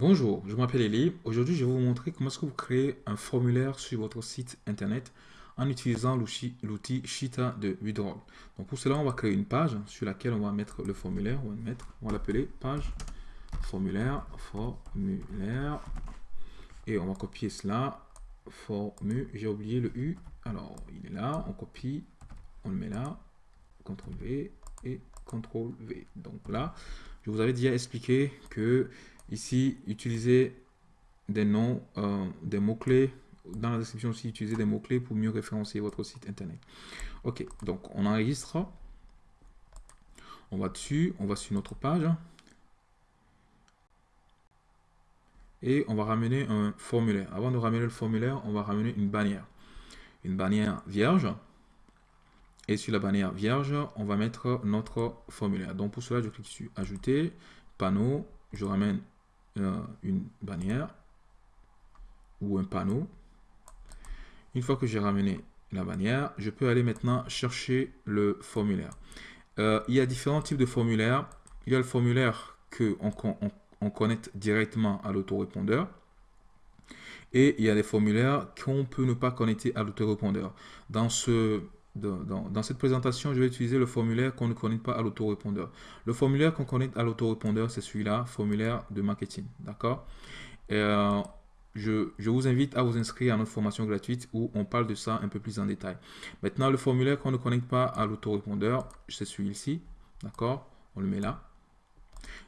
Bonjour, je m'appelle Elie. Aujourd'hui, je vais vous montrer comment est-ce que vous créez un formulaire sur votre site internet en utilisant l'outil Shita de Widroll. Donc pour cela, on va créer une page sur laquelle on va mettre le formulaire. On va mettre, on va l'appeler page formulaire, formulaire. Et on va copier cela. Formu, j'ai oublié le U. Alors, il est là, on copie, on le met là. CTRL V et CTRL V. Donc là, je vous avais déjà expliqué que Ici, utilisez des noms, euh, des mots-clés. Dans la description aussi, utilisez des mots-clés pour mieux référencer votre site internet. Ok, donc on enregistre. On va dessus, on va sur notre page. Et on va ramener un formulaire. Avant de ramener le formulaire, on va ramener une bannière. Une bannière vierge. Et sur la bannière vierge, on va mettre notre formulaire. Donc pour cela, je clique sur Ajouter, panneau, je ramène une bannière ou un panneau. Une fois que j'ai ramené la bannière, je peux aller maintenant chercher le formulaire. Euh, il y a différents types de formulaires. Il y a le formulaire que on, on, connecte directement à l'autorépondeur. Et il y a des formulaires qu'on peut ne pas connecter à l'autorépondeur. Dans ce dans, cette présentation, je vais utiliser le formulaire qu'on ne connecte pas à l'autorépondeur. Le formulaire qu'on connecte à l'autorépondeur, c'est celui-là, formulaire de marketing. D'accord? Euh, je, vous invite à vous inscrire à notre formation gratuite où on parle de ça un peu plus en détail. Maintenant, le formulaire qu'on ne connecte pas à l'autorépondeur, c'est celui-ci. D'accord? On le met là.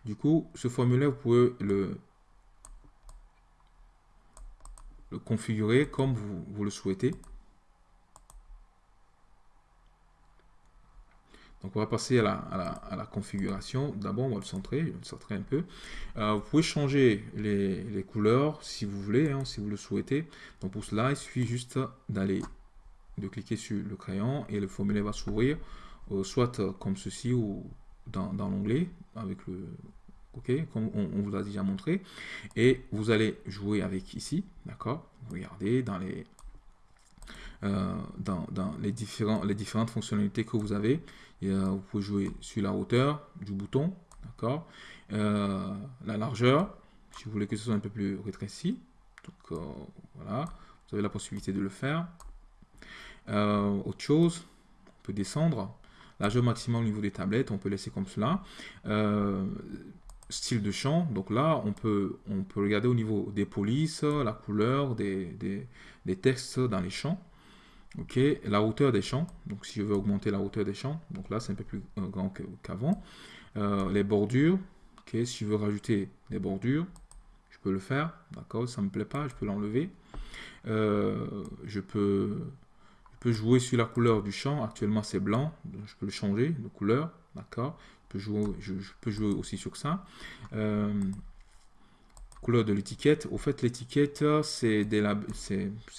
Du coup, ce formulaire, vous pouvez le, configurer comme vous le souhaitez. Donc on va passer à la, configuration. D'abord, on va le centrer, je vais le centrer un peu. Euh, vous pouvez changer les, couleurs si vous voulez, hein, si vous le souhaitez. Donc pour cela, il suffit juste d'aller, de cliquer sur le crayon et le formulaire va s'ouvrir, euh, soit comme ceci ou dans, l'onglet avec le OK, comme on, vous a déjà montré. Et vous allez jouer avec ici, d'accord? Regardez dans les euh, dans, les, différentes fonctionnalités que vous avez. vous pouvez jouer sur la hauteur du bouton, d'accord euh, La largeur, si vous voulez que ce soit un peu plus rétréci. Donc euh, voilà, vous avez la possibilité de le faire. autre chose, on peut descendre. Largeur maximum au niveau des tablettes, on peut laisser comme cela style de champ. Donc là, on peut, on peut regarder au niveau des polices, la couleur des, des textes dans les champs. Ok, la hauteur des champs, donc si je veux augmenter la hauteur des champs, donc là c'est un peu plus euh, grand qu'avant. Euh, les bordures, ok, si je veux rajouter des bordures, je peux le faire, d'accord, ça me plaît pas, je peux l'enlever. Euh, je, peux, jouer sur la couleur du champ, actuellement c'est blanc, je peux le changer de couleur, d'accord. Je, peux jouer aussi sur ça couleur de l'étiquette. Au fait, l'étiquette, c'est des,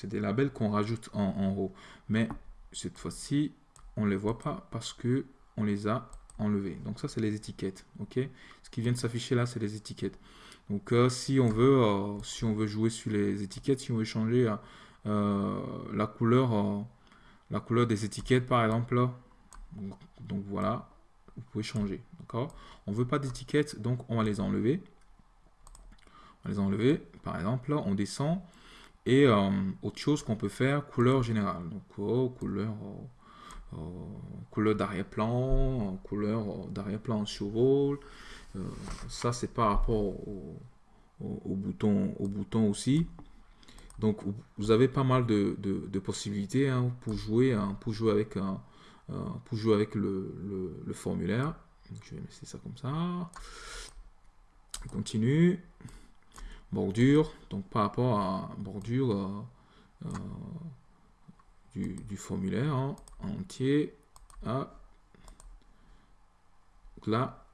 des, labels qu'on rajoute en, haut. Mais cette fois-ci, on ne les voit pas parce que on les a enlevés. Donc ça, c'est les étiquettes. ok? Ce qui vient de s'afficher là, c'est les étiquettes. Donc euh, si, on veut, euh, si on veut jouer sur les étiquettes, si on veut changer euh, la, couleur, la couleur des étiquettes, par exemple, donc, donc voilà, vous pouvez changer. D'accord? On ne veut pas d'étiquettes, donc on va les enlever les enlever. Par exemple, on descend. Et euh, autre chose qu'on peut faire, couleur générale. Donc, oh, couleur, oh, oh, couleur d'arrière-plan, couleur d'arrière-plan en survol. Euh, ça, c'est par rapport au, bouton, au bouton aussi. Donc, vous avez pas mal de, possibilités hein, pour, jouer, hein, pour jouer avec, euh, pour jouer avec le, formulaire. je vais mettre ça comme ça. On continue bordure, donc par rapport à bordure euh, euh, du, formulaire hein, entier. Là,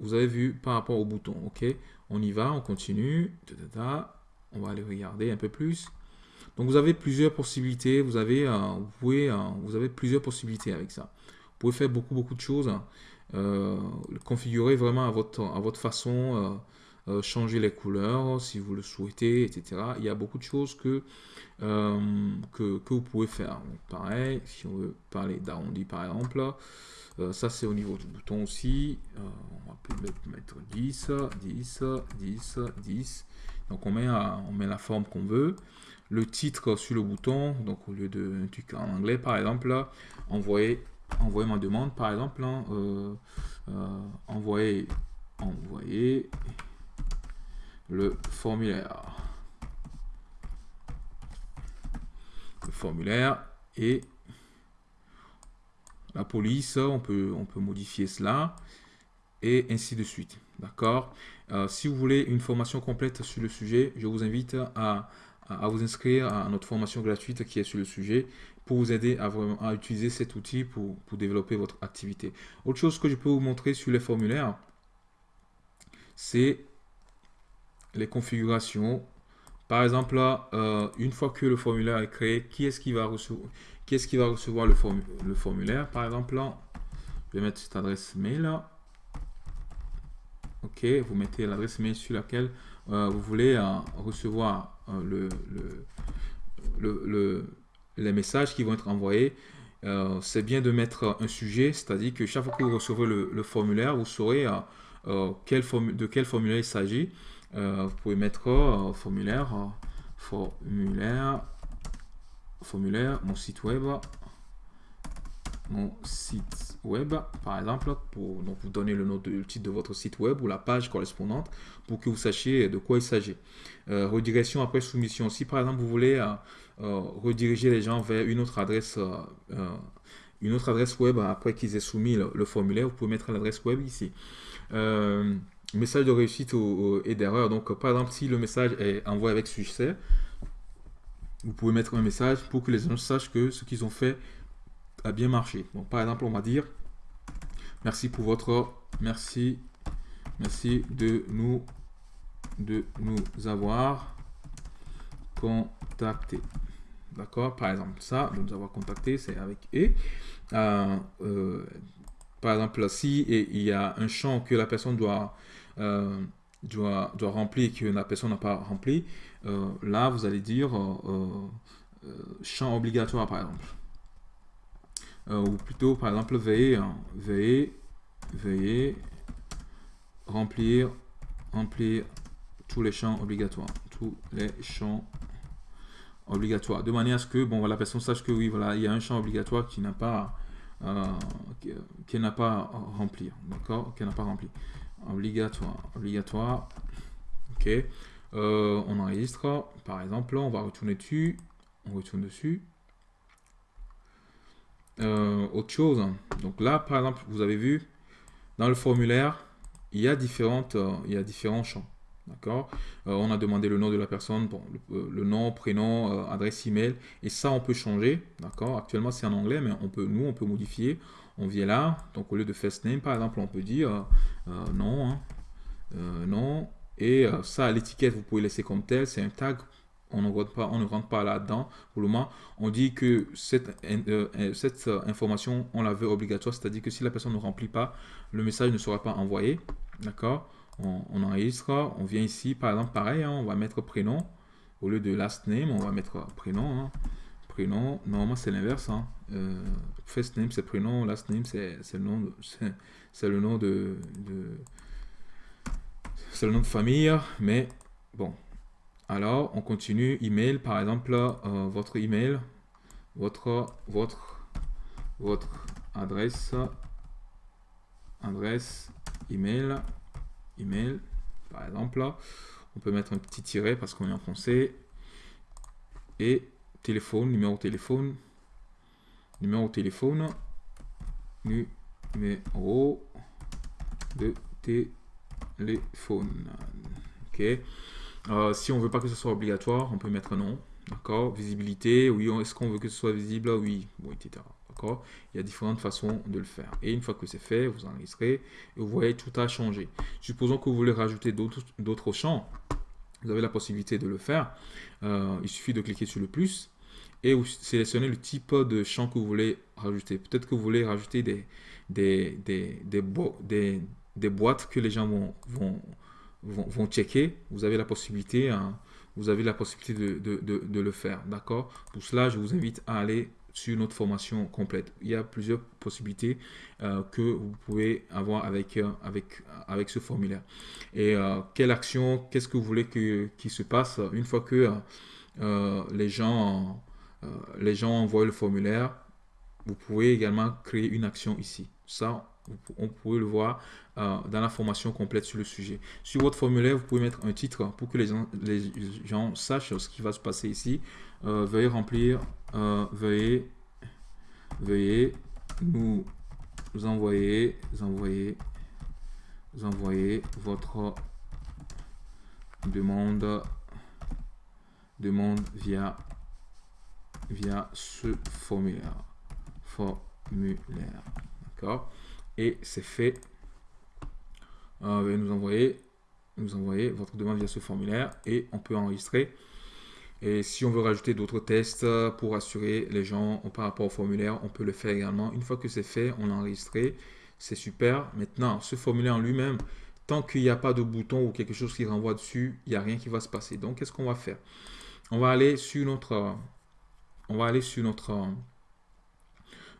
vous avez vu par rapport au bouton, ok On y va, on continue, on va aller regarder un peu plus. Donc vous avez plusieurs possibilités, vous avez, euh, vous pouvez, vous avez plusieurs possibilités avec ça. Vous pouvez faire beaucoup beaucoup de choses, configurer vraiment à votre, à votre façon, changer les couleurs si vous le souhaitez, etc. Il y a beaucoup de choses que, que, que, vous pouvez faire. pareil, si on veut parler d'arrondi par exemple, ça c'est au niveau du bouton aussi. on va peut mettre 10, 10, 10, 10. Donc on met, on met la forme qu'on veut. Le titre sur le bouton, donc au lieu de truc en anglais par exemple, envoyer, envoyer ma demande par exemple, hein, euh, euh, envoyer, envoyer le formulaire. Le formulaire et la police, on peut, on peut modifier cela et ainsi de suite. D'accord? Euh, Si vous voulez une formation complète sur le sujet, je vous invite à, vous inscrire à notre formation gratuite qui est sur le sujet pour vous aider à, vraiment, à utiliser cet outil pour, développer votre activité. Autre chose que je peux vous montrer sur les formulaires, c'est les configurations. Par exemple, euh, une fois que le formulaire est créé, qui est-ce qui va recevoir, qui est-ce qui va recevoir le, le formulaire? Par exemple, là, je vais mettre cette adresse mail. Là. OK, vous mettez l'adresse mail sur laquelle euh, vous voulez euh, recevoir le, le, les messages qui vont être envoyés. c'est bien de mettre un sujet, c'est-à-dire que chaque fois que vous recevez le, formulaire, vous saurez de quel formulaire il s'agit. Vous pouvez mettre formulaire, formulaire, formulaire, mon site web, mon site web, par exemple, pour donc vous donner le nom de titre de votre site web ou la page correspondante pour que vous sachiez de quoi il s'agit. Euh, redirection après soumission. Si par exemple vous voulez euh, euh, rediriger les gens vers une autre adresse, une autre adresse web après qu'ils aient soumis le, formulaire, vous pouvez mettre l'adresse web ici. Message de réussite et d'erreur. Donc par exemple si le message est envoyé avec succès, vous pouvez mettre un message pour que les gens sachent que ce qu'ils ont fait a bien marché. Par exemple, on va dire merci pour votre merci merci de nous de nous avoir contacté. D'accord? Par exemple, ça, de nous avoir contacté, c'est avec et. Euh, euh, par exemple, si il y a un champ que la personne doit, doit, doit, remplir que la personne n'a pas rempli, là, vous allez dire champ obligatoire, par exemple. Euh, ou plutôt par exemple veuillez, hein, veuillez, veuillez remplir, remplir tous les champs obligatoires, tous les champs obligatoires, de manière à ce que bon la personne sache que oui voilà il y a un champ obligatoire qui n'a pas euh, qui, n'a pas remplir, d'accord, qui n'a pas rempli, obligatoire, obligatoire, ok, euh, on enregistre, par exemple, on va retourner dessus, on retourne dessus, euh, autre chose. Donc là, par exemple, vous avez vu, dans le formulaire, il y a, différentes, euh, il y différents champs. D'accord? On a demandé le nom de la personne, bon, le, nom, prénom, adresse email, et ça, on peut changer. D'accord? Actuellement, c'est en anglais, mais on peut, nous, on peut modifier. On vient là, donc au lieu de first name, par exemple, on peut dire non, hein, non, et ça, l'étiquette, vous pouvez laisser comme tel, c'est un tag on ne rentre pas, là-dedans pour le moment. On dit que cette, euh, euh, cette euh, information, on la veut obligatoire, c'est-à-dire que si la personne ne remplit pas, le message ne sera pas envoyé. D'accord? On, enregistre, on vient ici, par exemple, pareil, hein, on va mettre prénom. Au lieu de last name, on va mettre prénom. Hein. Prénom, normalement c'est l'inverse. Hein. first name c'est prénom, last name c'est le nom c'est le nom de, de c'est le nom de famille, mais bon, alors, on continue. Email, par exemple, euh, votre email, votre, votre, votre adresse, adresse, email, email, par exemple. On peut mettre un petit tiret parce qu'on est en français. Et téléphone, numéro téléphone, numéro téléphone, numéro de téléphone. Ok. Euh, si on veut pas que ce soit obligatoire, on peut mettre non. D'accord Visibilité, oui, est-ce qu'on veut que ce soit visible? Oui, bon, etc. D'accord Il y a différentes façons de le faire. Et une fois que c'est fait, vous enregistrez et vous voyez tout a changé. Supposons que vous voulez rajouter d'autres champs. Vous avez la possibilité de le faire. Euh, il suffit de cliquer sur le plus et vous sélectionnez le type de champ que vous voulez rajouter. Peut-être que vous voulez rajouter des, des, des, des, des boîtes que les gens vont, vont vont, checker, vous avez la possibilité, hein, vous avez la possibilité de, de le faire. D'accord? Pour cela, je vous invite à aller sur notre formation complète. Il y a plusieurs possibilités euh, que vous pouvez avoir avec, euh, avec, avec ce formulaire. Et euh, quelle action, qu'est-ce que vous voulez qu'il se passe? Une fois que les, gens, les gens envoient le formulaire, vous pouvez également créer une action ici. Ça, on peut le voir dans la formation complète sur le sujet. Sur votre formulaire, vous pouvez mettre un titre pour que les gens, les sachent ce qui va se passer ici. veuillez remplir euh, veuillez, veuillez nous envoyer, envoyer, envoyer votre demande, demande via, via ce formulaire. Formulaire. D'accord? Et c'est fait. Euh, veuillez nous envoyer, nous envoyer votre demande via ce formulaire et on peut enregistrer et si on veut rajouter d'autres tests pour assurer les gens par rapport au formulaire, on peut le faire également. Une fois que c'est fait, on l'a enregistré. C'est super. Maintenant, ce formulaire en lui-même, tant qu'il n'y a pas de bouton ou quelque chose qui renvoie dessus, il n'y a rien qui va se passer. Donc, qu'est-ce qu'on va faire? On va aller sur notre, on va aller sur notre,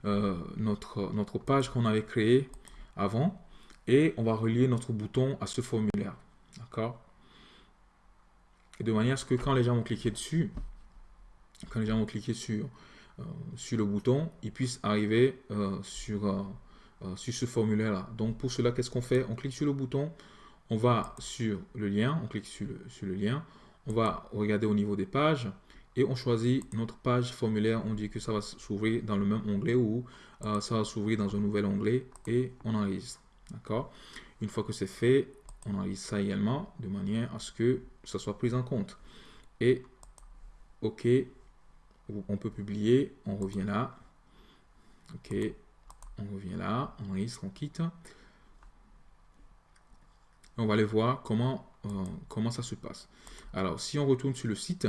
euh, notre, page qu'on avait créée avant et on va relier notre bouton à ce formulaire. D'accord? De manière à ce que quand les gens vont cliquer dessus, quand les gens vont cliquer sur, euh, le bouton, ils puissent arriver euh, sur, ce formulaire-là. Donc pour cela, qu'est-ce qu'on fait? On clique sur le bouton, on va sur le lien, on clique sur le lien, on va regarder au niveau des pages et on choisit notre page formulaire. On dit que ça va s'ouvrir dans le même onglet ou ça va s'ouvrir dans un nouvel onglet et on enregistre. D'accord? Une fois que c'est fait, on enregistre ça également de manière à ce que ça soit pris en compte. Et OK, on peut publier, on revient là. OK, on revient là, on enregistre, on quitte. On va aller voir comment, euh, comment ça se passe. Alors, si on retourne sur le site,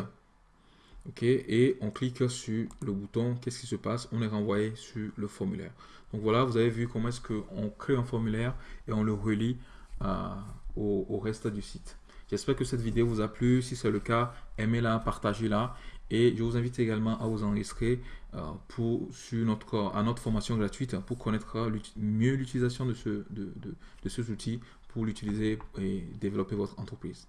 OK, et on clique sur le bouton, qu'est-ce qui se passe? On est renvoyé sur le formulaire. Donc voilà, vous avez vu comment est-ce qu'on crée un formulaire et on le relie à au, reste du site. J'espère que cette vidéo vous a plu. Si c'est le cas, aimez-la, partagez-la. Et je vous invite également à vous enregistrer euh, pour, sur notre, à notre formation gratuite pour connaître mieux l'utilisation de, de, de ces outils pour l'utiliser et développer votre entreprise.